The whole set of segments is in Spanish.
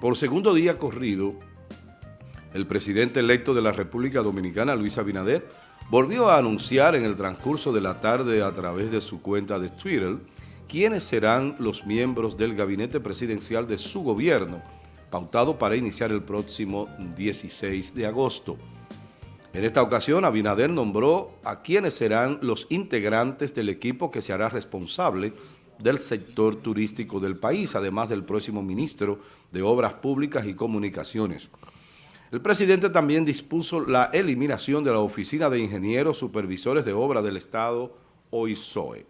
Por segundo día corrido, el presidente electo de la República Dominicana, Luis Abinader, volvió a anunciar en el transcurso de la tarde a través de su cuenta de Twitter quiénes serán los miembros del gabinete presidencial de su gobierno, pautado para iniciar el próximo 16 de agosto. En esta ocasión, Abinader nombró a quienes serán los integrantes del equipo que se hará responsable del sector turístico del país, además del próximo ministro de Obras Públicas y Comunicaciones. El presidente también dispuso la eliminación de la Oficina de Ingenieros Supervisores de Obras del Estado, OISOE.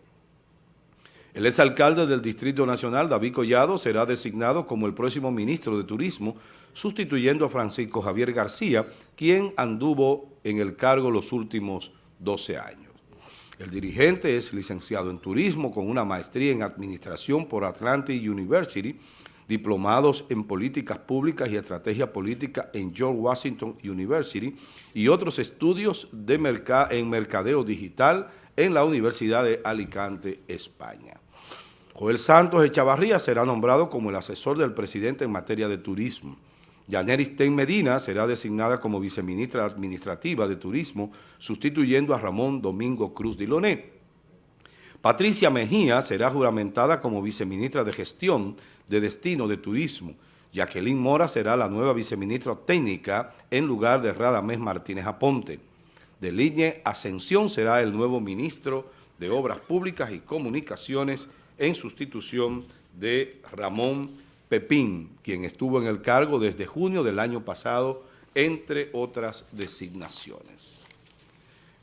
El exalcalde del Distrito Nacional, David Collado, será designado como el próximo ministro de Turismo, sustituyendo a Francisco Javier García, quien anduvo en el cargo los últimos 12 años. El dirigente es licenciado en turismo con una maestría en administración por Atlantic University, diplomados en políticas públicas y estrategia política en George Washington University y otros estudios de en mercadeo digital en la Universidad de Alicante, España. Joel Santos Echavarría será nombrado como el asesor del presidente en materia de turismo. Yaneris Ten Medina será designada como viceministra administrativa de Turismo, sustituyendo a Ramón Domingo Cruz Diloné. Patricia Mejía será juramentada como viceministra de Gestión de Destino de Turismo. Jacqueline Mora será la nueva viceministra técnica en lugar de Radamés Martínez Aponte. De línea Ascensión será el nuevo ministro de Obras Públicas y Comunicaciones en sustitución de Ramón Pepín, quien estuvo en el cargo desde junio del año pasado, entre otras designaciones.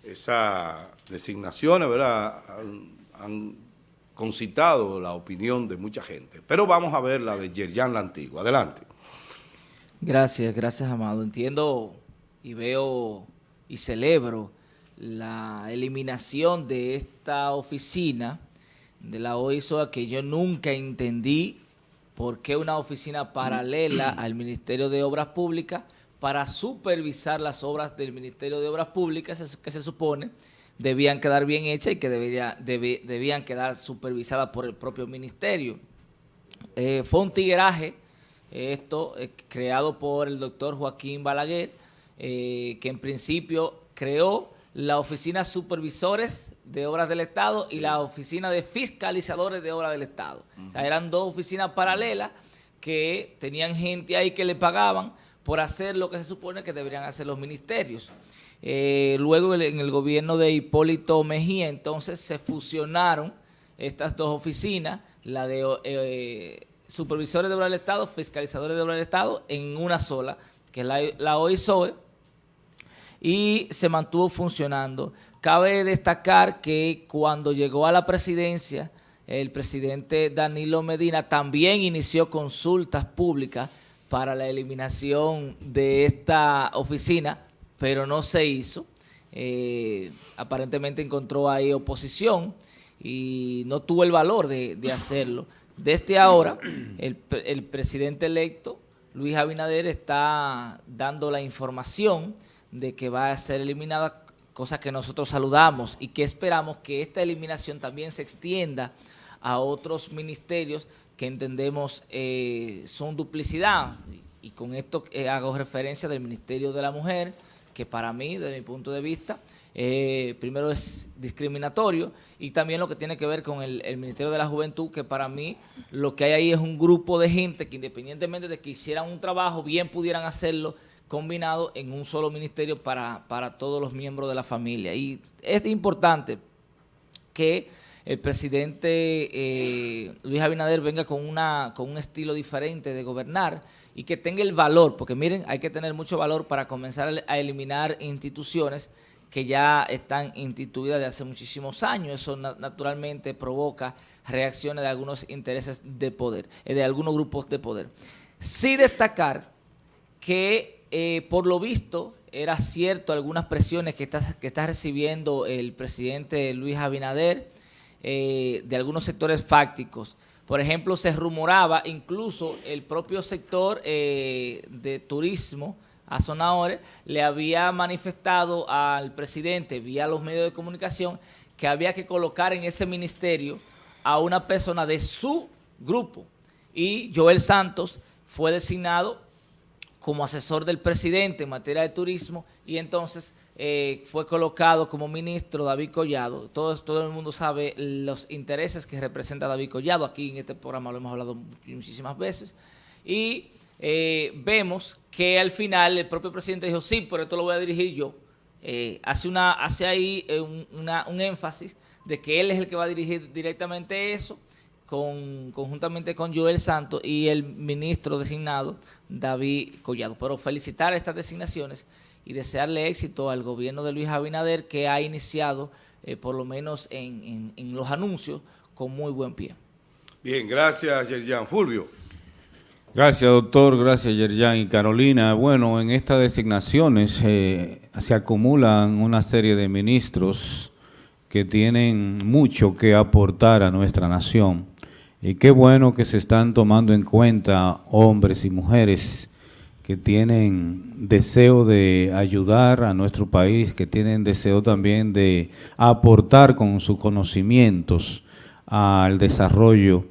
Esa designaciones, ¿verdad?, han, concitado la opinión de mucha gente. Pero vamos a ver la de Yerjan la Antigua. Adelante. Gracias, gracias, Amado. Entiendo y veo y celebro la eliminación de esta oficina de la OISOA que yo nunca entendí ¿Por qué una oficina paralela al Ministerio de Obras Públicas para supervisar las obras del Ministerio de Obras Públicas que se supone debían quedar bien hechas y que debían quedar supervisadas por el propio ministerio? Eh, fue un tigueraje esto eh, creado por el doctor Joaquín Balaguer, eh, que en principio creó la oficina supervisores de obras del Estado y la oficina de fiscalizadores de obras del Estado. O sea, eran dos oficinas paralelas que tenían gente ahí que le pagaban por hacer lo que se supone que deberían hacer los ministerios. Eh, luego en el gobierno de Hipólito Mejía, entonces se fusionaron estas dos oficinas, la de eh, supervisores de obras del Estado, fiscalizadores de obras del Estado, en una sola, que es la, la OISOE, y se mantuvo funcionando. Cabe destacar que cuando llegó a la presidencia, el presidente Danilo Medina también inició consultas públicas para la eliminación de esta oficina, pero no se hizo. Eh, aparentemente encontró ahí oposición y no tuvo el valor de, hacerlo. Desde ahora, el, el presidente electo, Luis Abinader, está dando la información de que va a ser eliminada, cosa que nosotros saludamos y que esperamos que esta eliminación también se extienda a otros ministerios que entendemos eh, son duplicidad. Y, con esto eh, hago referencia del Ministerio de la Mujer, que para mí, desde mi punto de vista, eh, primero es discriminatorio y también lo que tiene que ver con el, el, Ministerio de la Juventud, que para mí lo que hay ahí es un grupo de gente que independientemente de que hicieran un trabajo, bien pudieran hacerlo combinado en un solo ministerio para, para todos los miembros de la familia. Y es importante que el presidente eh, Luis Abinader venga con, una, con un estilo diferente de gobernar y que tenga el valor, porque miren, hay que tener mucho valor para comenzar a eliminar instituciones que ya están instituidas de hace muchísimos años. Eso naturalmente provoca reacciones de algunos intereses de poder, eh, de algunos grupos de poder. Sí destacar que eh, por lo visto, era cierto algunas presiones que está, que recibiendo el presidente Luis Abinader eh, de algunos sectores fácticos. Por ejemplo, se rumoraba incluso el propio sector eh, de turismo, a le había manifestado al presidente vía los medios de comunicación que había que colocar en ese ministerio a una persona de su grupo. Y Joel Santos fue designado como asesor del presidente en materia de turismo y entonces eh, fue colocado como ministro David Collado. Todo, todo el mundo sabe los intereses que representa David Collado. Aquí en este programa lo hemos hablado muchísimas veces. Y eh, vemos que al final el propio presidente dijo, sí, pero esto lo voy a dirigir yo. Eh, hace, una, hace ahí un énfasis de que él es el que va a dirigir directamente eso con, conjuntamente con Joel Santos y el ministro designado David Collado. Pero felicitar estas designaciones y desearle éxito al gobierno de Luis Abinader que ha iniciado, eh, por lo menos en, los anuncios, con muy buen pie. Bien, gracias Yerjan. Fulvio. Gracias, doctor. Gracias, Yerjan y Carolina. Bueno, en estas designaciones eh, se acumulan una serie de ministros que tienen mucho que aportar a nuestra nación. Y qué bueno que se están tomando en cuenta hombres y mujeres que tienen deseo de ayudar a nuestro país, que tienen deseo también de aportar con sus conocimientos al desarrollo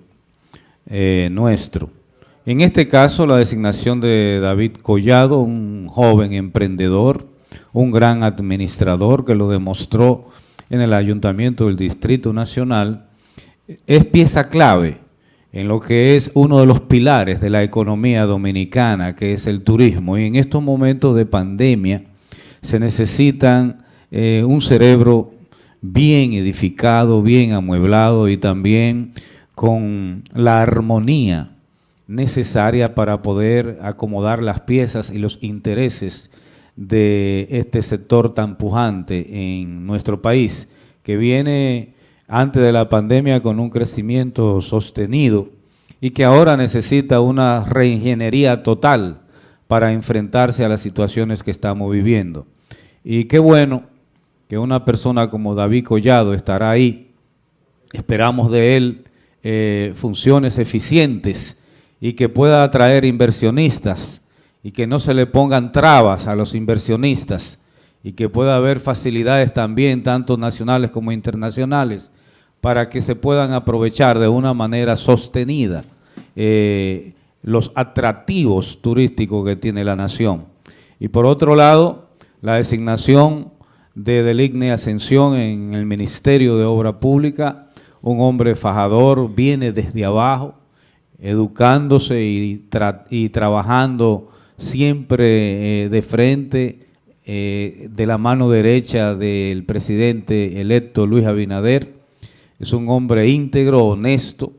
eh, nuestro. En este caso, la designación de David Collado, un joven emprendedor, un gran administrador que lo demostró en el Ayuntamiento del Distrito Nacional, es pieza clave en lo que es uno de los pilares de la economía dominicana, que es el turismo. Y en estos momentos de pandemia se necesitan eh, un cerebro bien edificado, bien amueblado y también con la armonía necesaria para poder acomodar las piezas y los intereses de este sector tan pujante en nuestro país, que viene antes de la pandemia con un crecimiento sostenido y que ahora necesita una reingeniería total para enfrentarse a las situaciones que estamos viviendo. Y qué bueno que una persona como David Collado estará ahí. Esperamos de él eh, funciones eficientes y que pueda atraer inversionistas y que no se le pongan trabas a los inversionistas y que pueda haber facilidades también, tanto nacionales como internacionales, para que se puedan aprovechar de una manera sostenida eh, los atractivos turísticos que tiene la nación. Y por otro lado, la designación de Deligne Ascensión en el Ministerio de Obra Pública, un hombre fajador, viene desde abajo, educándose y, trabajando siempre eh, de frente, eh, de la mano derecha del presidente electo Luis Abinader, es un hombre íntegro, honesto,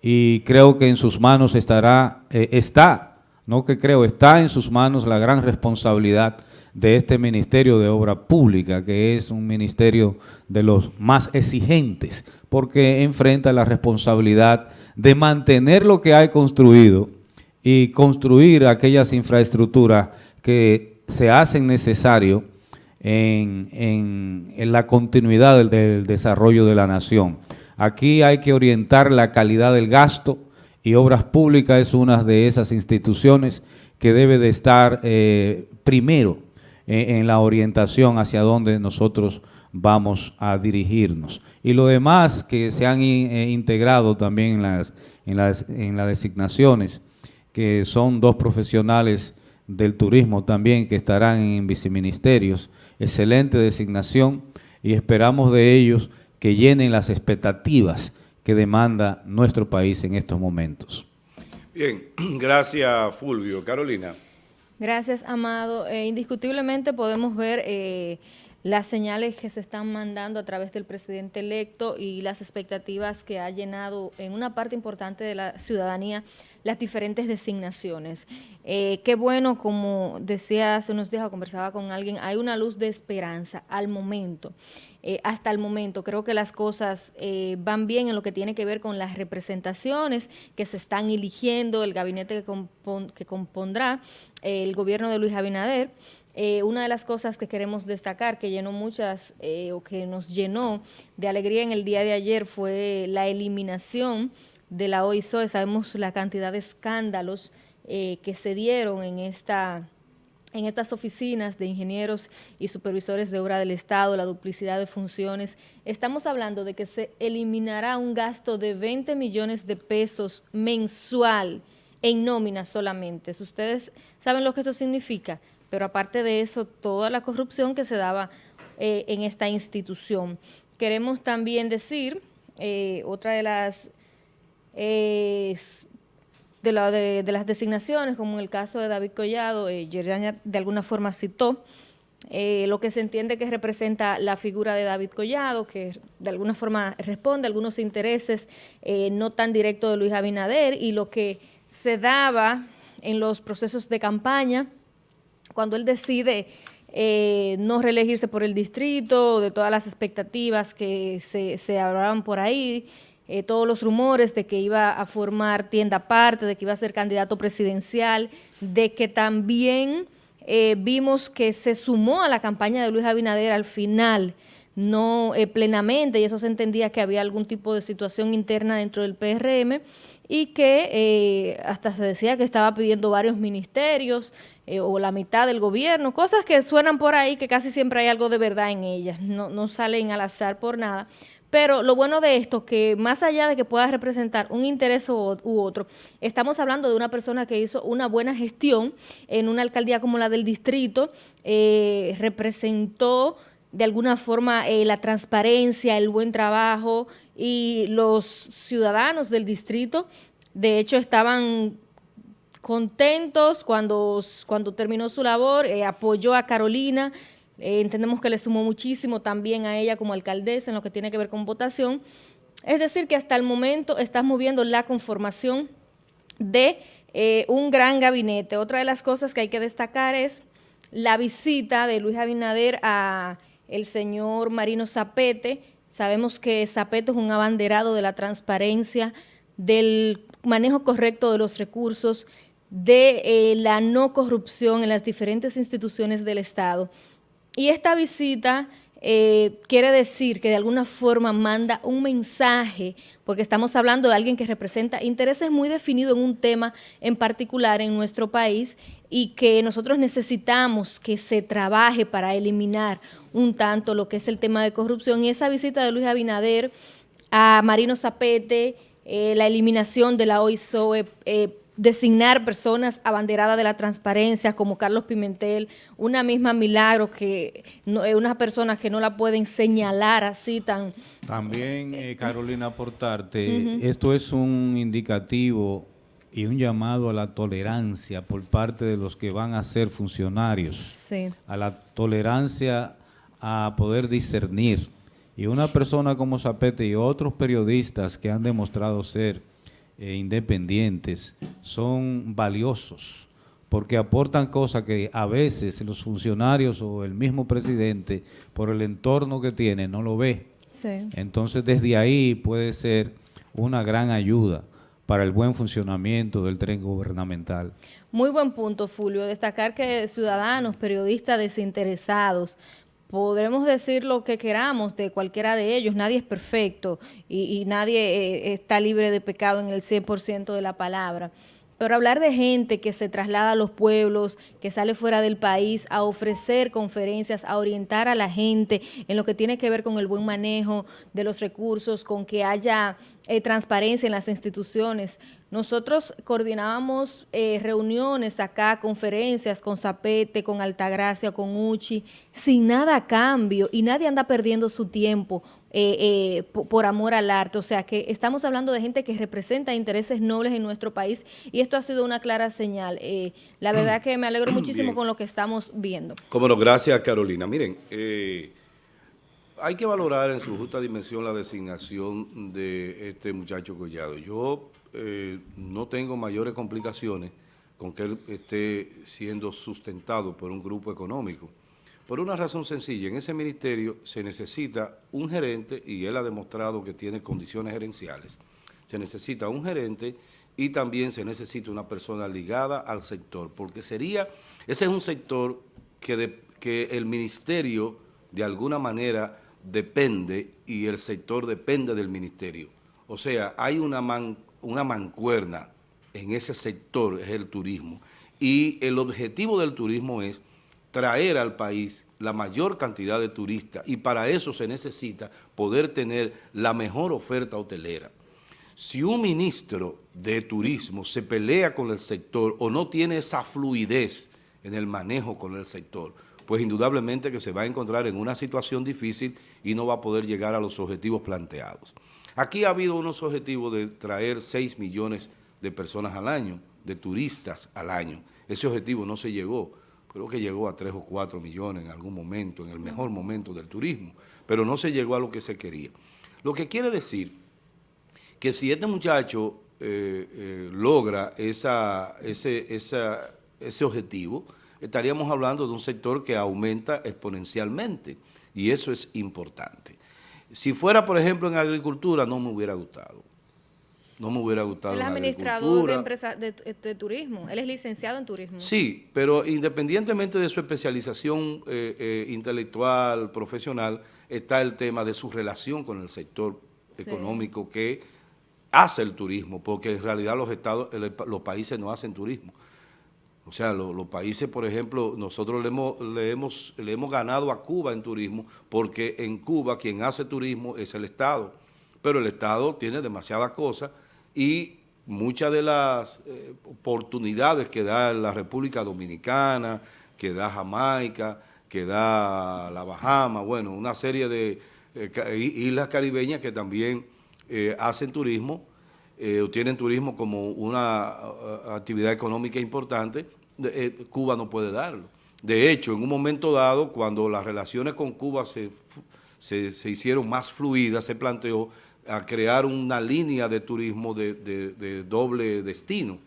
y creo que en sus manos estará, eh, está, no que creo, está en sus manos la gran responsabilidad de este Ministerio de Obra Pública, que es un ministerio de los más exigentes, porque enfrenta la responsabilidad de mantener lo que hay construido y construir aquellas infraestructuras que se hacen necesarias en, la continuidad del, desarrollo de la nación. Aquí hay que orientar la calidad del gasto y Obras Públicas es una de esas instituciones que debe de estar eh, primero en, la orientación hacia donde nosotros vamos a dirigirnos. Y lo demás que se han eh, integrado también en las, en, las, en las designaciones, que son dos profesionales del turismo también que estarán en viceministerios, excelente designación y esperamos de ellos que llenen las expectativas que demanda nuestro país en estos momentos. Bien, gracias Fulvio. Carolina. Gracias, Amado. Eh, indiscutiblemente podemos ver eh, las señales que se están mandando a través del presidente electo y las expectativas que ha llenado en una parte importante de la ciudadanía las diferentes designaciones. Eh, qué bueno, como decía hace unos días, conversaba con alguien, hay una luz de esperanza al momento. Eh, hasta el momento. Creo que las cosas eh, van bien en lo que tiene que ver con las representaciones que se están eligiendo, el gabinete que, compondrá el gobierno de Luis Abinader. una de las cosas que queremos destacar, que llenó muchas, o que nos llenó de alegría en el día de ayer, fue la eliminación de la OISOE, sabemos la cantidad de escándalos eh, que se dieron en esta en estas oficinas de ingenieros y supervisores de obra del Estado, la duplicidad de funciones, estamos hablando de que se eliminará un gasto de 20 millones de pesos mensual en nóminas solamente. Ustedes saben lo que esto significa, pero aparte de eso, toda la corrupción que se daba eh, en esta institución. Queremos también decir, eh, otra de las, de, de, las designaciones, como en el caso de David Collado, eh, de alguna forma citó, eh, lo que se entiende que representa la figura de David Collado, que de alguna forma responde a algunos intereses eh, no tan directos de Luis Abinader y lo que se daba en los procesos de campaña cuando él decide eh, no reelegirse por el distrito, de todas las expectativas que se, se hablaban por ahí, todos los rumores de que iba a formar tienda aparte, de que iba a ser candidato presidencial, de que también eh, vimos que se sumó a la campaña de Luis Abinader al final, no eh, plenamente, y eso se entendía que había algún tipo de situación interna dentro del PRM, y que eh, hasta se decía que estaba pidiendo varios ministerios o la mitad del gobierno, cosas que suenan por ahí que casi siempre hay algo de verdad en ellas, no, no salen al azar por nada, pero lo bueno de esto, que más allá de que pueda representar un interés u, otro, estamos hablando de una persona que hizo una buena gestión en una alcaldía como la del distrito, eh, representó de alguna forma eh, la transparencia, el buen trabajo y los ciudadanos del distrito, de hecho, estaban contentos cuando, cuando terminó su labor, eh, apoyó a Carolina, eh, entendemos que le sumó muchísimo también a ella como alcaldesa en lo que tiene que ver con votación. Es decir, que hasta el momento estamos viendo la conformación de eh, un gran gabinete. Otra de las cosas que hay que destacar es la visita de Luis Abinader a el señor Marino Zapete. Sabemos que Zapete es un abanderado de la transparencia, del manejo correcto de los recursos, de eh, la no corrupción en las diferentes instituciones del Estado. Y esta visita eh, quiere decir que de alguna forma manda un mensaje, porque estamos hablando de alguien que representa intereses muy definidos en un tema en particular en nuestro país y que nosotros necesitamos que se trabaje para eliminar un tanto lo que es el tema de corrupción. Y esa visita de Luis Abinader a Marino Zapete, eh, la eliminación de la OISOE, eh, designar personas abanderadas de la transparencia como Carlos Pimentel, una misma Milagro que no, es una persona que no la pueden señalar así tan... También, eh, Carolina, aportarte, esto es un indicativo y un llamado a la tolerancia por parte de los que van a ser funcionarios, sí. a la tolerancia a poder discernir. Y una persona como Zapete y otros periodistas que han demostrado ser eh, independientes son valiosos porque aportan cosas que a veces los funcionarios o el mismo presidente, por el entorno que tiene, no lo ve. Entonces, desde ahí puede ser una gran ayuda para el buen funcionamiento del tren gubernamental. Muy buen punto, Fulvio. Destacar que ciudadanos, periodistas desinteresados, podremos decir lo que queramos de cualquiera de ellos, nadie es perfecto y, nadie eh, está libre de pecado en el 100% de la palabra. Pero hablar de gente que se traslada a los pueblos, que sale fuera del país a ofrecer conferencias, a orientar a la gente en lo que tiene que ver con el buen manejo de los recursos, con que haya eh, transparencia en las instituciones. Nosotros coordinábamos eh, reuniones acá, conferencias con Zapete, con Altagracia, con Uchi, sin nada a cambio y nadie anda perdiendo su tiempo eh, eh, por, amor al arte. O sea, que estamos hablando de gente que representa intereses nobles en nuestro país y esto ha sido una clara señal. Eh, la verdad que me alegro muchísimo con lo que estamos viendo. Cómo no, gracias Carolina. Miren, hay que valorar en su justa dimensión la designación de este muchacho Collado. Yo no tengo mayores complicaciones con que él esté siendo sustentado por un grupo económico. Por una razón sencilla, en ese ministerio se necesita un gerente, y él ha demostrado que tiene condiciones gerenciales, se necesita un gerente y también se necesita una persona ligada al sector, porque sería, ese es un sector que, que el ministerio de alguna manera depende y el sector depende del ministerio. O sea, hay una, una mancuerna en ese sector, es el turismo, y el objetivo del turismo es traer al país la mayor cantidad de turistas y para eso se necesita poder tener la mejor oferta hotelera. Si un ministro de turismo se pelea con el sector o no tiene esa fluidez en el manejo con el sector, pues indudablemente que se va a encontrar en una situación difícil y no va a poder llegar a los objetivos planteados. Aquí ha habido unos objetivos de traer 6 millones de personas al año, de turistas al año. Ese objetivo no se llegó, creo que llegó a 3 o 4 millones en algún momento, en el mejor momento del turismo, pero no se llegó a lo que se quería. Lo que quiere decir que si este muchacho eh, eh, logra esa, ese, ese objetivo, estaríamos hablando de un sector que aumenta exponencialmente y eso es importante. Si fuera, por ejemplo, en agricultura, no me hubiera gustado. No me hubiera gustado. Él es administrador de, empresa, de, turismo, él es licenciado en turismo. Sí, pero independientemente de su especialización eh, eh, intelectual, profesional, está el tema de su relación con el sector económico que hace el turismo, porque en realidad los estados, los países no hacen turismo. O sea, los países, por ejemplo, nosotros le hemos, le, hemos, le hemos ganado a Cuba en turismo porque en Cuba quien hace turismo es el Estado, pero el Estado tiene demasiadas cosas y muchas de las eh, oportunidades que da la República Dominicana, que da Jamaica, que da la Bahama, bueno, una serie de eh, islas caribeñas que también eh, hacen turismo, eh, tienen turismo como una actividad económica importante, eh, Cuba no puede darlo. De hecho, en un momento dado, cuando las relaciones con Cuba se, se, hicieron más fluidas, se planteó crear una línea de turismo de, doble destino,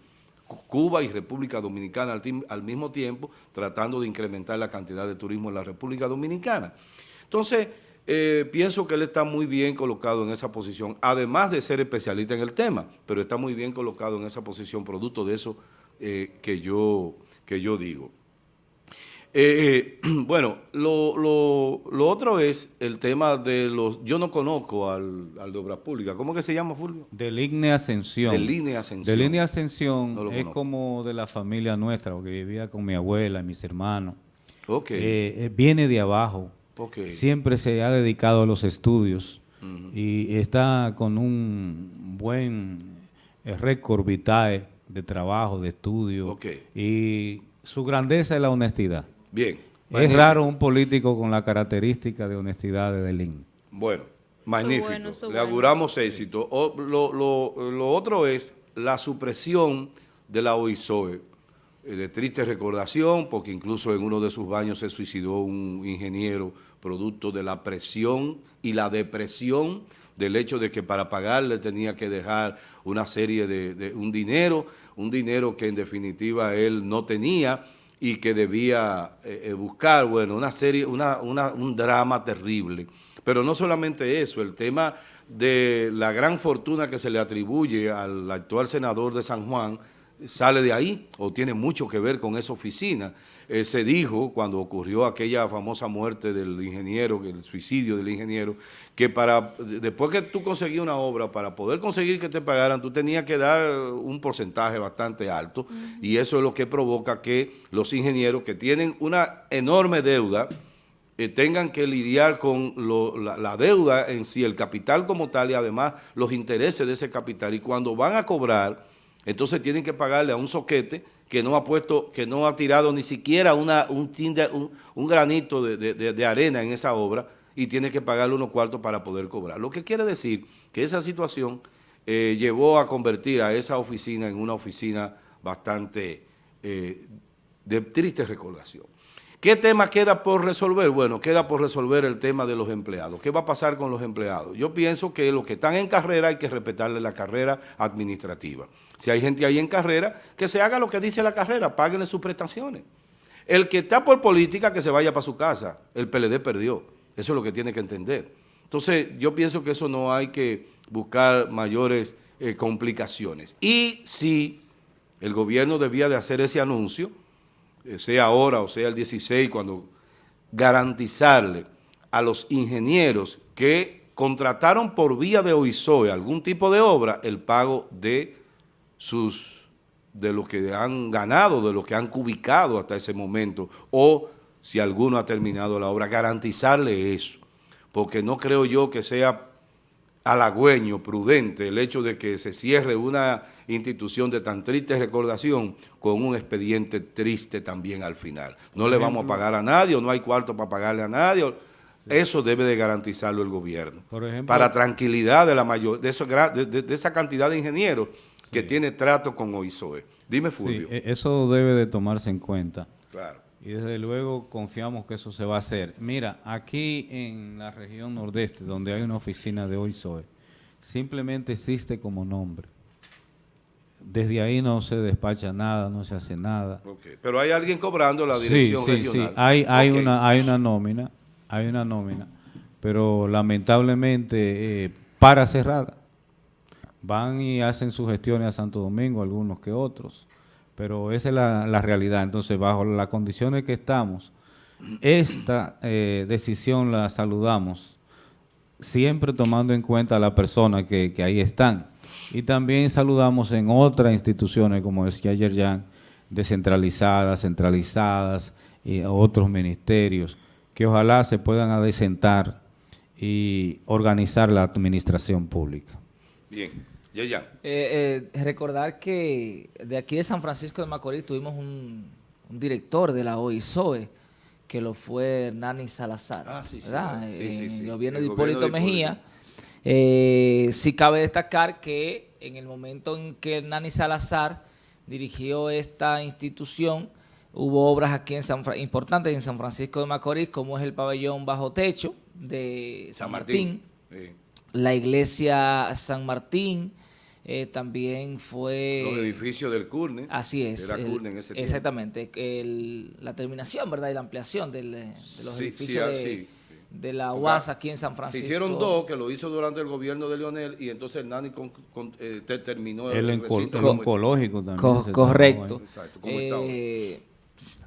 Cuba y República Dominicana al, al, mismo tiempo, tratando de incrementar la cantidad de turismo en la República Dominicana. Entonces, eh, pienso que él está muy bien colocado en esa posición, además de ser especialista en el tema, pero está muy bien colocado en esa posición, producto de eso eh, que, yo, que yo digo. Eh, bueno, lo, otro es el tema de los... Yo no conozco al, al de Obras Públicas. ¿Cómo que se llama, Fulvio? De Línea Ascensión. De Línea Ascensión. De Línea Ascensión es como de la familia nuestra, porque vivía con mi abuela y mis hermanos. Ok. viene de abajo Siempre se ha dedicado a los estudios y está con un buen eh, récord vitae de trabajo, de estudio. Y su grandeza es la honestidad. Bien. Es raro un político con la característica de honestidad de Delín. Bueno, magnífico. Le auguramos éxito. lo, lo, otro es la supresión de la OISOE de triste recordación, porque incluso en uno de sus baños se suicidó un ingeniero producto de la presión y la depresión del hecho de que para pagarle tenía que dejar una serie de, un dinero, un dinero que en definitiva él no tenía y que debía eh, eh, buscar, bueno, una serie, una, un drama terrible. Pero no solamente eso, el tema de la gran fortuna que se le atribuye al actual senador de San Juan, sale de ahí o tiene mucho que ver con esa oficina. Eh, se dijo cuando ocurrió aquella famosa muerte del ingeniero, el suicidio del ingeniero, que para después que tú conseguías una obra, para poder conseguir que te pagaran, tú tenías que dar un porcentaje bastante alto y eso es lo que provoca que los ingenieros que tienen una enorme deuda, eh, tengan que lidiar con la, deuda en sí, el capital como tal y además los intereses de ese capital. Y cuando van a cobrar, entonces tienen que pagarle a un soquete que no ha puesto, que no ha tirado ni siquiera un, granito de, arena en esa obra y tiene que pagarle unos cuartos para poder cobrar. Lo que quiere decir que esa situación eh, llevó a convertir a esa oficina en una oficina bastante eh, de triste recordación. ¿Qué tema queda por resolver? Bueno, queda por resolver el tema de los empleados. ¿Qué va a pasar con los empleados? Yo pienso que los que están en carrera hay que respetarle la carrera administrativa. Si hay gente ahí en carrera, que se haga lo que dice la carrera, páguenle sus prestaciones. El que está por política, que se vaya para su casa. El PLD perdió. Eso es lo que tiene que entender. Entonces, yo pienso que eso no hay que buscar mayores eh, complicaciones. Y si el gobierno debía de hacer ese anuncio, sea ahora o sea el 16, cuando garantizarle a los ingenieros que contrataron por vía de OISOE algún tipo de obra, el pago de sus de lo que han ganado, de lo que han cubicado hasta ese momento, o si alguno ha terminado la obra, garantizarle eso, porque no creo yo que sea halagüeño, prudente, el hecho de que se cierre una institución de tan triste recordación con un expediente triste también al final. No le vamos a pagar a nadie o no hay cuarto para pagarle a nadie. Eso debe de garantizarlo el gobierno. Por ejemplo, para tranquilidad de la mayor, de, de, esa cantidad de ingenieros que tiene trato con OISOE. Dime, Fulvio. Sí, e, eso debe de tomarse en cuenta. Claro. Y desde luego confiamos que eso se va a hacer. Mira, aquí en la región nordeste, donde hay una oficina de OISOE, simplemente existe como nombre. Desde ahí no se despacha nada, no se hace nada. Pero hay alguien cobrando la dirección sí, sí, Sí, hay, hay, una, hay una nómina, hay una nómina, pero lamentablemente eh, para cerrada. Van y hacen sus gestiones a Santo Domingo, algunos que otros, pero esa es la, realidad. Entonces, bajo las condiciones que estamos, esta eh, decisión la saludamos, siempre tomando en cuenta a las personas que, ahí están y también saludamos en otras instituciones, como decía ayer ya, descentralizadas, centralizadas, y otros ministerios, que ojalá se puedan adecentar y organizar la administración pública. Bien, ya, ya. Eh, eh, recordar que de aquí de San Francisco de Macorís tuvimos un, director de la OISOE, que lo fue Hernani Salazar, ah, sí, sí, sí, sí, el gobierno de Hipólito Mejía, eh, sí cabe destacar que en el momento en que Nani Salazar dirigió esta institución, hubo obras aquí en San importantes en San Francisco de Macorís, como es el pabellón bajo techo de San, Martín, la iglesia San Martín, eh, también fue... Los edificios del CURNE. Así es. Era CURNE en ese tiempo. Exactamente. la terminación, ¿verdad? Y la ampliación de los edificios de, de la UAS aquí en San Francisco. Se hicieron dos, que lo hizo durante el gobierno de Leonel, y entonces Nani con, eh, terminó el, el, oncológico también. correcto. Eh,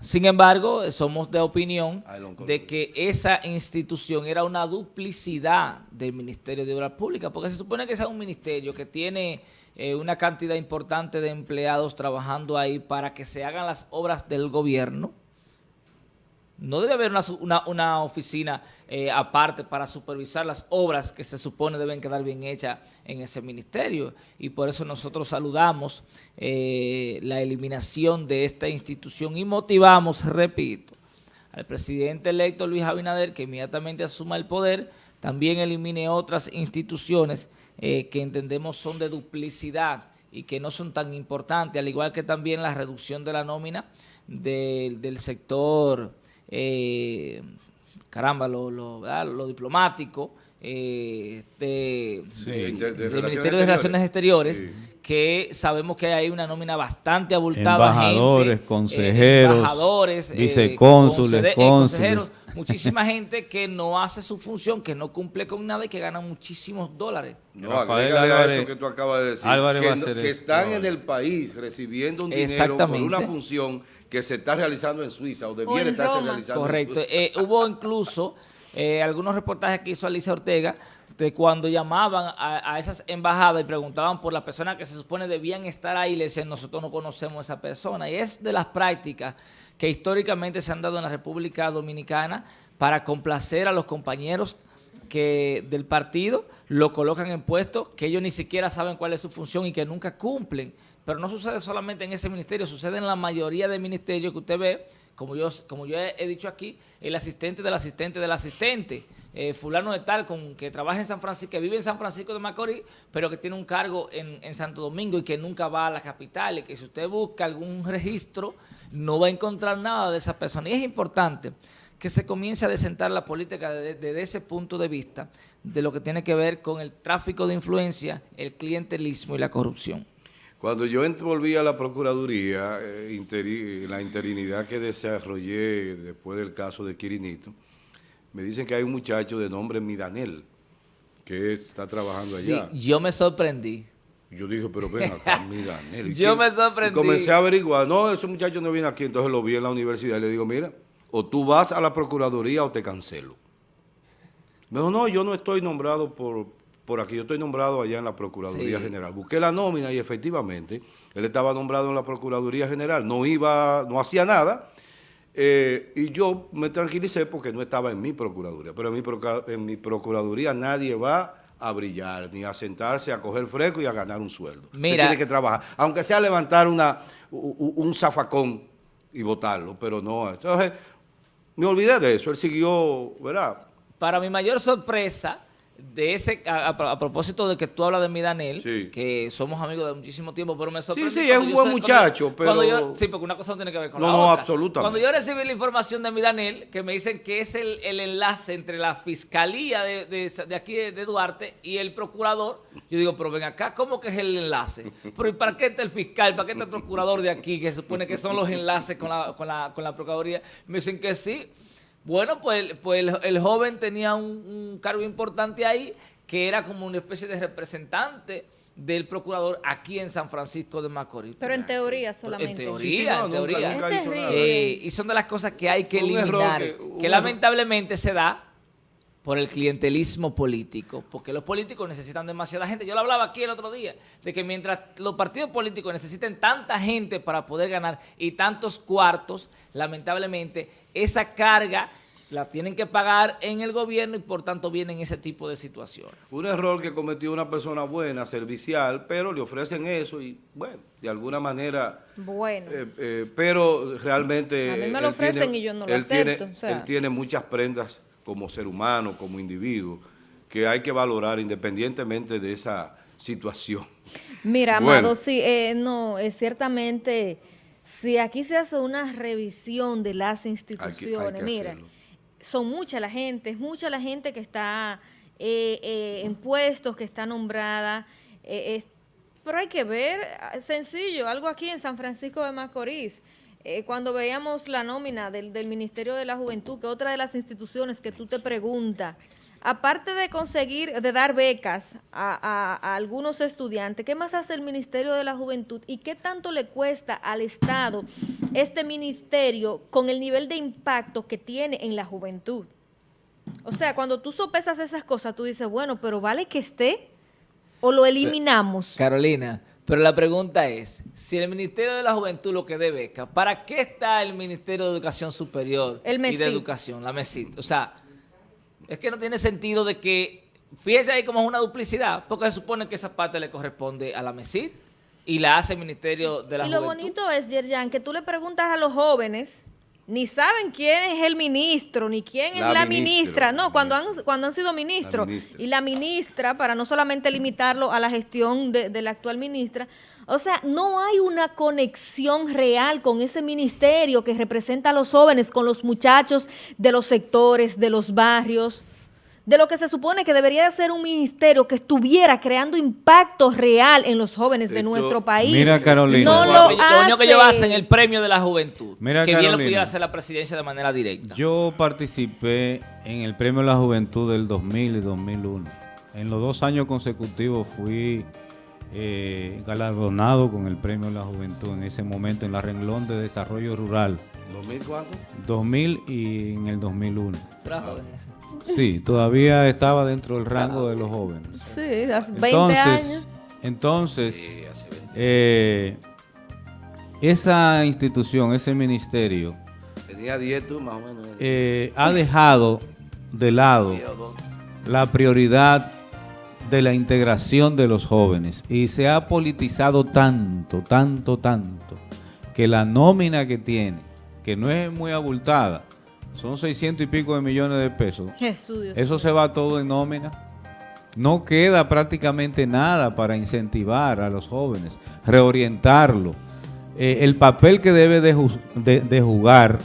sin embargo, somos de opinión de que esa institución era una duplicidad del Ministerio de Obras Públicas, porque se supone que es un ministerio que tiene eh, una cantidad importante de empleados trabajando ahí para que se hagan las obras del gobierno, no debe haber una, oficina eh, aparte para supervisar las obras que se supone deben quedar bien hechas en ese ministerio. Y por eso nosotros saludamos eh, la eliminación de esta institución y motivamos, repito, al presidente electo Luis Abinader que inmediatamente asuma el poder, también elimine otras instituciones eh, que entendemos son de duplicidad y que no son tan importantes, al igual que también la reducción de la nómina del sector eh, caramba, lo, lo, diplomático, eh, del Ministerio de Relaciones Exteriores, que sabemos que hay una nómina bastante abultada. Embajadores, eh, consejeros, embajadores, eh, vicecónsules, consejeros, muchísima gente que no hace su función, que no cumple con nada y que gana muchísimos dólares. No, Rafael a eso que tú acabas de decir, que, están en el país recibiendo un dinero por una función que se está realizando en Suiza o debiera estarse realizando Correcto. en Suiza. Eh, hubo incluso eh, algunos reportajes que hizo Alicia Ortega de cuando llamaban a, esas embajadas y preguntaban por la persona que se supone debían estar ahí, le decían, nosotros no conocemos a esa persona. Y es de las prácticas que históricamente se han dado en la República Dominicana para complacer a los compañeros que del partido lo colocan en puestos que ellos ni siquiera saben cuál es su función y que nunca cumplen. Pero no sucede solamente en ese ministerio, sucede en la mayoría de ministerios que usted ve, como yo, como yo he, dicho aquí, el asistente del asistente del asistente, eh, fulano de tal, con, que trabaja en San Francisco, que vive en San Francisco de Macorís, pero que tiene un cargo en, Santo Domingo y que nunca va a la capital, y que si usted busca algún registro, no va a encontrar nada de esa persona. Y es importante que se comience a desentar la política desde ese punto de vista, de lo que tiene que ver con el tráfico de influencia, el clientelismo y la corrupción. Cuando yo volví a la Procuraduría, eh, la interinidad que desarrollé después del caso de Quirinito, me dicen que hay un muchacho de nombre Midanel que está trabajando allá. Sí, yo me sorprendí. Yo dije, pero ven acá, Midanel. yo me sorprendí. comencé a averiguar, no, ese muchacho no viene aquí, entonces lo vi en la universidad y le digo, mira, o tú vas a la Procuraduría o te cancelo. Me dijo, no, yo no estoy nombrado por, por aquí, yo estoy nombrado allá en la Procuraduría General. Busqué la nómina y efectivamente él estaba nombrado en la Procuraduría General, no iba, no hacía nada, eh, y yo me tranquilicé porque no estaba en mi Procuraduría, pero en mi, en mi Procuraduría nadie va a brillar, ni a sentarse a coger fresco y a ganar un sueldo. Usted Mira. tiene que trabajar, aunque sea levantar una, un zafacón y botarlo, pero no. Entonces, me olvidé de eso, él siguió, ¿verdad? Para mi mayor sorpresa, de ese a, propósito de que tú hablas de mi Daniel, Sí. que somos amigos de muchísimo tiempo, pero me sorprende. sí, cuando es un buen cuando muchacho, cuando pero- yo- sí, porque una cosa no tiene que ver con No, la no, otra. absolutamente. Cuando yo recibí la información de mi Daniel, que me dicen que es el, el enlace entre la fiscalía de, de- de aquí de, de Duarte y el procurador, yo digo, pero ven acá, ¿cómo que es el enlace? Pero ¿y para qué está el fiscal? ¿Para qué está el procurador de aquí, que se supone que son los enlaces con la, con la, con la procuraduría? Me dicen que sí. Bueno, pues, pues el, el joven tenía un, un cargo importante ahí, que era como una especie de representante del procurador aquí en San Francisco de Macorís. Pero en teoría Pero solamente. En teoría, Sí, sí, no, en nunca- teoría. nunca Es hizo nada. terrible. Eh, y son de las cosas que hay que eliminar, que- lamentablemente se da por el clientelismo político, porque los políticos necesitan demasiada gente. Yo lo hablaba aquí el otro día, de que mientras los partidos políticos necesiten tanta gente para poder ganar y tantos cuartos, lamentablemente esa carga la tienen que pagar en el gobierno y por tanto vienen ese tipo de situaciones. Un error que cometió una persona buena, servicial, pero le ofrecen eso y, bueno, de alguna manera... Bueno. eh, eh, pero realmente... A mí me lo ofrecen tiene- y yo no lo él tiene- acepto, o sea. Él tiene muchas prendas como ser humano, como individuo, que hay que valorar independientemente de esa situación. Mira, Bueno. Amado, sí, eh, no, es ciertamente, si aquí se hace una revisión de las instituciones, que mira, hacerlo. son mucha la gente, es mucha la gente que está eh, eh, en puestos, que está nombrada, eh, es- pero hay que ver, ah, sencillo, algo aquí en San Francisco de Macorís, eh, cuando veíamos la nómina del, del Ministerio de la Juventud, que otra de las instituciones que tú te preguntas, aparte de conseguir, de dar becas a, a- a algunos estudiantes, ¿qué más hace el Ministerio de la Juventud y qué tanto le cuesta al Estado este ministerio con el nivel de impacto que tiene en la juventud? O sea, cuando tú sopesas esas cosas, tú dices, bueno, pero ¿vale que esté o lo eliminamos? Carolina, pero la pregunta es, si el Ministerio de la Juventud lo que dé beca, ¿para qué está el Ministerio de Educación Superior El y de. Educación, la MESIT? O sea, es que no tiene sentido de que, fíjese ahí como es una duplicidad, porque se supone que esa parte le corresponde a la MESIT y la hace el Ministerio de la Y lo Juventud. bonito es, Yerjan, que tú le preguntas a los jóvenes, ni saben quién es el ministro, ni quién es La ministra. No, cuando han, cuando han sido ministros. ministra. Y la ministra, para no solamente limitarlo a la gestión de, de la actual ministra, o sea, no hay una conexión real con ese ministerio que representa a los jóvenes, con los muchachos de los sectores, de los barrios de lo que se supone que debería de ser un ministerio que estuviera creando impacto real en los jóvenes de Esto- nuestro país. Mira, Carolina. No Lo lo Lo único que ellos hace. hacen el premio de la juventud, Mira, que bien lo pudiera hacer la presidencia de manera directa. Yo participé en el Premio a la Juventud del 2000 y 2001. En los dos años consecutivos fui eh, galardonado con el Premio a la Juventud en ese momento en la renglón de desarrollo rural, ¿2000 cuánto? 2000 y en el 2001. Era joven. Sí, todavía estaba dentro del rango de los jóvenes. Sí, hace 20 Entonces, años. entonces Sí, hace 20. eh, esa institución, ese ministerio, Tenía 10 tú, más o menos. eh, ha dejado de lado 10 o 12. la prioridad de la integración de los jóvenes y se ha politizado tanto, tanto, tanto, que la nómina que tiene, que no es muy abultada, son 600 y pico de millones de pesos, Jesús Dios. eso se va todo en nómina. No queda prácticamente nada para incentivar a los jóvenes, reorientarlo. Eh, el papel que debe de, ju- de- de jugar,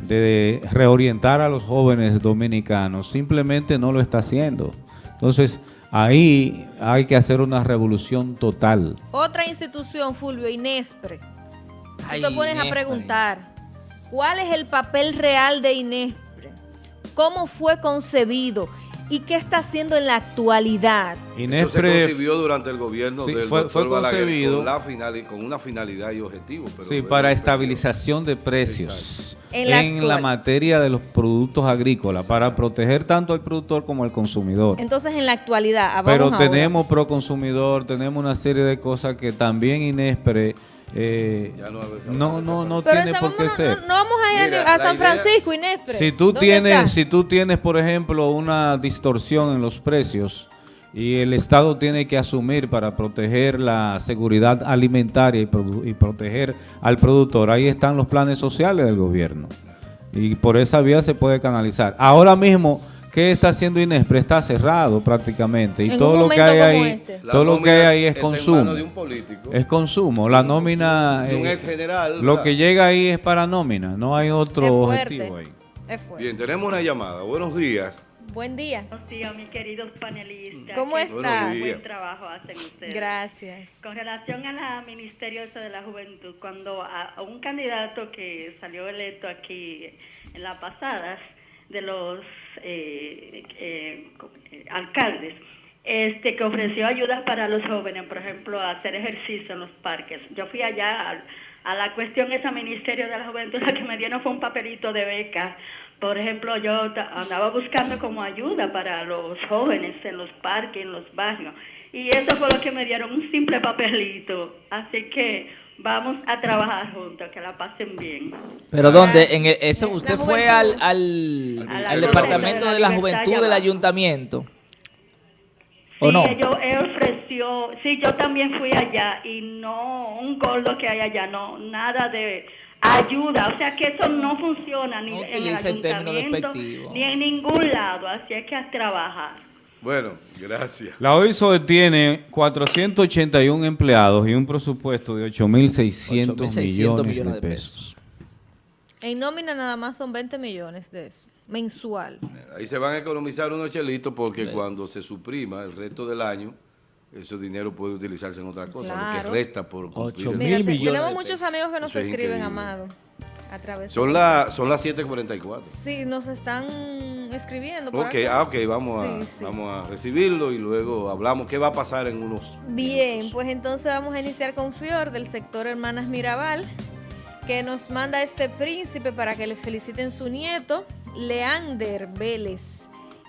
de reorientar a los jóvenes dominicanos, simplemente no lo está haciendo. Entonces, ahí hay que hacer una revolución total. Otra institución, Fulvio, Inespre. Ay, Tú te pones a preguntar, ¿cuál es el papel real de Inespre? ¿Cómo fue concebido? ¿Y qué está haciendo en la actualidad? Eso se Inespre, concibió durante el gobierno Sí, del fue- doctor fue Balaguer concebido- con, la final, con una finalidad y objetivo. Pero sí, para estabilización de precios En la en la actual- materia de los productos agrícolas, para proteger tanto al productor como al consumidor. Entonces, en la actualidad, Pero vamos ahora. tenemos pro consumidor, tenemos una serie de cosas que también Inespre eh, Ya no, no, no, esa no Pero tiene por qué ser. no, no vamos a ir Mira, a San idea- Francisco, Inespre. Si tú ¿Dónde tienes, está? si tú tienes, por ejemplo, una distorsión en los precios y el Estado tiene que asumir para proteger la seguridad alimentaria y proteger al productor. Ahí están los planes sociales del gobierno y por esa vía se puede canalizar. Ahora mismo, ¿qué está haciendo Inespre? Está cerrado prácticamente y En todo un lo que hay como ahí, este. La todo lo que hay ahí es consumo. de un político. Es consumo. La nómina, De un eh, ex general. lo que llega ahí es para nómina, no hay otro Es objetivo ahí. Es fuerte. Bien, tenemos una llamada. Buenos días. Buen día. Buenos días, mis queridos panelistas. ¿Cómo Qué está? Buenos días. Buen trabajo hacen ustedes. Gracias. Con relación a la Ministerio ese de la Juventud, cuando a, un candidato que salió electo aquí en las pasadas de los eh, eh, alcaldes, este que ofreció ayudas para los jóvenes, por ejemplo, hacer ejercicio en los parques. Yo fui allá al- a, la cuestión esa Ministerio de la Juventud, lo que me dieron fue un papelito de beca. Por ejemplo, yo andaba buscando como ayuda para los jóvenes en los parques, en los barrios. Y eso fue lo que me dieron, un simple papelito. Así que vamos a trabajar juntos, que la pasen bien. Pero ¿dónde? En el- ese, ¿Usted fue al, al, departamento de de la juventud del ayuntamiento? ¿O Sí, no? ellos él ofreció, sí, yo también fui allá y no, un gordo que hay allá, no, nada de ayuda, o sea que eso no funciona ni No en el ayuntamiento ni en ningún lado, así es que a trabajar. Bueno, gracias. La OISO tiene 481 empleados y un presupuesto de 8.600 8.600 millones de pesos. En nómina nada más son 20 millones de eso, mensual. Ahí se van a economizar unos chelitos porque cuando se suprima el resto del año, ese dinero puede utilizarse en otra cosa, lo que resta por cumplir. Ocho el- mil Mira, se- millones tenemos muchos pesos. amigos que nos es escriben, increíble. Amado, a través Son, de- la, son las 7.44. Sí, nos están escribiendo. Ok, ah, ok, vamos a, Sí, sí. vamos a recibirlo y luego hablamos qué va a pasar en unos Bien, minutos. pues entonces vamos a iniciar con Fior del sector Hermanas Mirabal, que nos manda este príncipe para que le feliciten su nieto, Leander Vélez.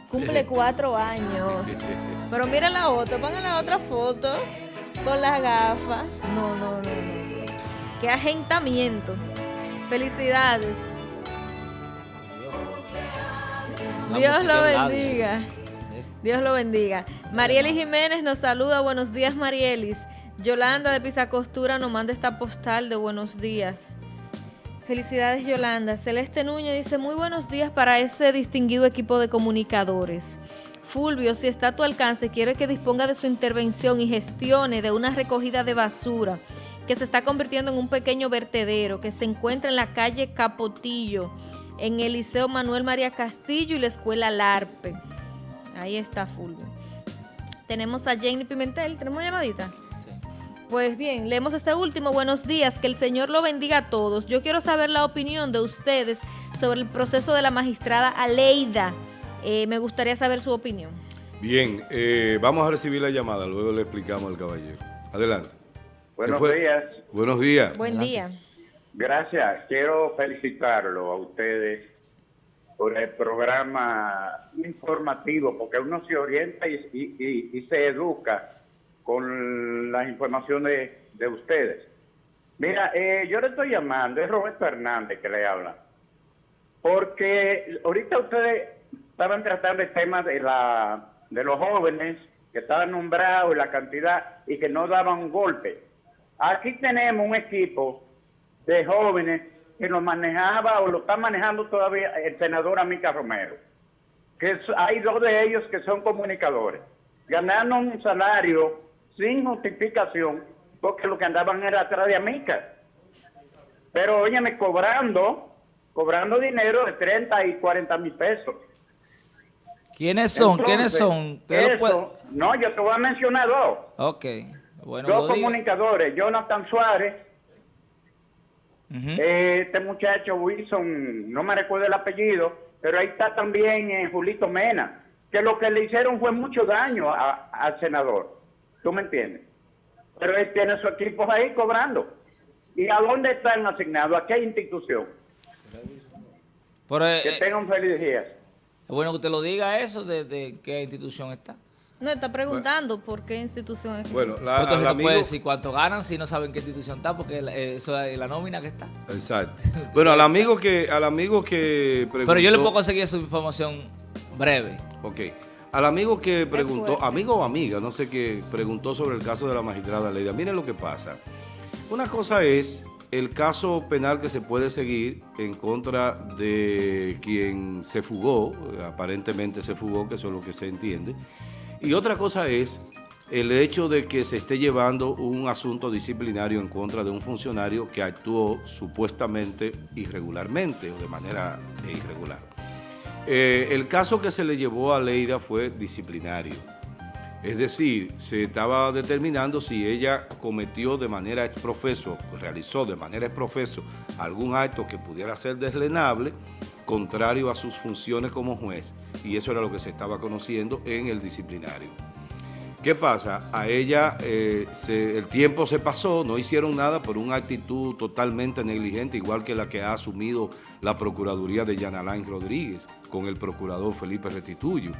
Cumple cuatro años. Pero mira la otra, pongan la otra foto con las gafas. No, no, no, no. Qué agentamiento. Felicidades. Dios lo bendiga. Dios lo bendiga. Marielis Jiménez nos saluda. Buenos días, Marielis. Yolanda de Pisacostura nos manda esta postal de buenos días. Felicidades, Yolanda. Celeste Núñez dice, muy buenos días para ese distinguido equipo de comunicadores. Fulvio, si está a tu alcance, quiere que disponga de su intervención y gestione de una recogida de basura que se está convirtiendo en un pequeño vertedero que se encuentra en la calle Capotillo, en el Liceo Manuel María Castillo y la Escuela Larpe. Ahí está Fulvio. Tenemos a Jane Pimentel. ¿Tenemos una llamadita? Sí. Pues bien, leemos este último. Buenos días, que el Señor lo bendiga a todos. Yo quiero saber la opinión de ustedes sobre el proceso de la magistrada Aleida. Eh, me gustaría saber su opinión. Bien, eh, vamos a recibir la llamada, luego le explicamos al caballero. Adelante. Buenos días. Buenos días. Buen Adelante. día. Gracias. Quiero felicitarlo a ustedes por el programa informativo, porque uno se orienta y, y- se educa con las informaciones de ustedes. Mira, eh, yo le estoy llamando, es Roberto Hernández que le habla, porque ahorita ustedes estaban tratando el tema de, la, de los jóvenes que estaban nombrados y la cantidad y que no daban un golpe. Aquí tenemos un equipo de jóvenes que lo manejaba o lo está manejando todavía el senador Amica Romero. Que hay dos de ellos que son comunicadores, ganando un salario sin justificación porque lo que andaban era atrás de Amica. Pero óyeme, cobrando, cobrando dinero de 30 y 40 mil pesos. ¿Quiénes son? Entonces, ¿Quiénes son? ¿Usted lo eso- puede- No, yo te voy a mencionar dos. Ok. Bueno, dos comunicadores, Jonathan Suárez Este muchacho Wilson, no me recuerdo el apellido, pero ahí está también eh, Julito Mena, que lo que le hicieron fue mucho daño a- al senador. ¿Tú me entiendes? Pero él tiene su equipo ahí cobrando. ¿Y a dónde están asignados? ¿A qué institución? Pero, eh, Que eh, tengan feliz días. es bueno que usted lo diga eso, de, de qué institución está. No, está preguntando por qué institución es. Bueno, la, Entonces no amigo... puede decir cuánto ganan si no saben qué institución está, porque eh, eso es la nómina que está. Exacto. Bueno, al amigo que, al amigo que preguntó... Pero yo le puedo conseguir su información breve. Ok. al amigo que preguntó, amigo o amiga, no sé qué, preguntó sobre el caso de la magistrada Leida. Miren lo que pasa. Una cosa es el caso penal que se puede seguir en contra de quien se fugó, aparentemente se fugó, que eso es lo que se entiende. Y otra cosa es el hecho de que se esté llevando un asunto disciplinario en contra de un funcionario que actuó supuestamente irregularmente o de manera irregular. Eh, el caso que se le llevó a Leida fue disciplinario. Es decir, se estaba determinando si ella cometió de manera exprofeso, realizó de manera exprofeso algún acto que pudiera ser deslenable, contrario a sus funciones como juez. Y eso era lo que se estaba conociendo en el disciplinario. ¿Qué pasa? A ella eh, el tiempo se pasó, no hicieron nada por una actitud totalmente negligente, igual que la que ha asumido la Procuraduría de Yanalain Rodríguez con el procurador Felipe Restituyo.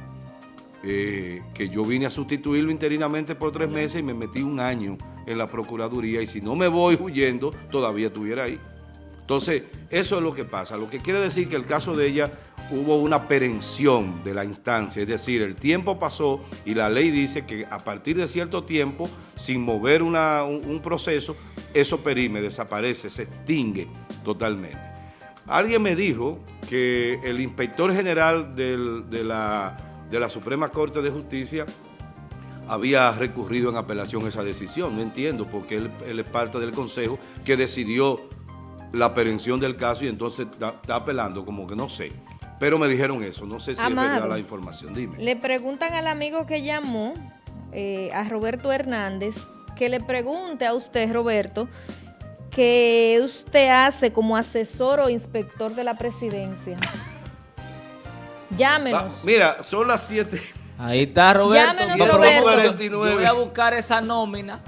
Eh, que yo vine a sustituirlo interinamente por tres meses y me metí un año en la Procuraduría y si no me voy huyendo, todavía estuviera ahí. Entonces, eso es lo que pasa. Lo que quiere decir que el caso de ella hubo una perención de la instancia, es decir, el tiempo pasó y la ley dice que a partir de cierto tiempo, sin mover un, proceso, eso perime, desaparece, se extingue totalmente. Alguien me dijo que el inspector general de, la, de la Suprema Corte de Justicia había recurrido en apelación a esa decisión. No entiendo porque él, él es parte del consejo que decidió la aprehensión del caso y entonces está, está apelando, como que no sé. Pero me dijeron eso, no sé si es Amado. verdad la información. Dime. Le preguntan al amigo que llamó, eh, a Roberto Hernández, que le pregunte a usted, Roberto, qué usted hace como asesor o inspector de la presidencia. Llámenos. Ah, mira, son las 7. Ahí está Roberto. Llámenos, Yo- Roberto. Yo, yo voy a buscar esa nómina.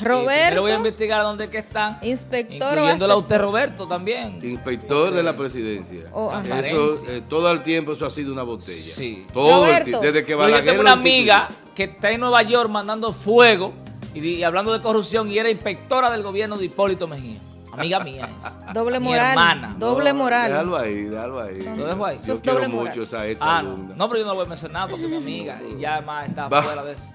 Roberto. voy a investigar dónde que están. Inspector Incluyéndola a usted. Roberto, también. Inspector de la presidencia. Oh, eso, eh, todo el tiempo eso ha sido una botella. Sí. Todo el Roberto. tiempo. Desde que Yo Balaguer tengo lo una amiga que está en Nueva York mandando fuego y hablando de corrupción y era inspectora del gobierno de Hipólito Mejía. Amiga mía es. Doble Mi moral. hermana. Doble No, moral. Déjalo ahí, déjalo ahí. ¿Lo dejo ahí? Yo quiero mucho moral. esa ex Ah, no. alumna. no, pero yo no lo voy a mencionar porque es mi amiga y ya además está Va- fuera de eso.